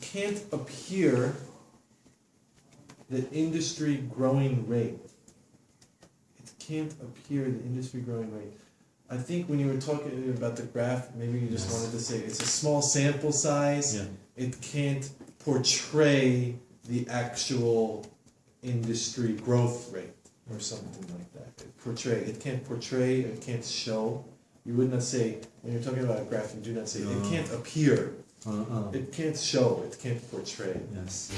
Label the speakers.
Speaker 1: can't appear the industry growing rate. It can't appear the industry growing rate. I think when you were talking about the graph, maybe you just
Speaker 2: Yes.
Speaker 1: wanted to say it's a small sample size.
Speaker 2: Yeah.
Speaker 1: It can't portray the actual industry growth rate or something like that. It portray. It can't portray. It can't show. You would not say when you're talking about a graph. You do not say
Speaker 2: No.
Speaker 1: it can't appear.
Speaker 2: Uh, uh,
Speaker 1: It can't show. It can't portray.
Speaker 2: yes.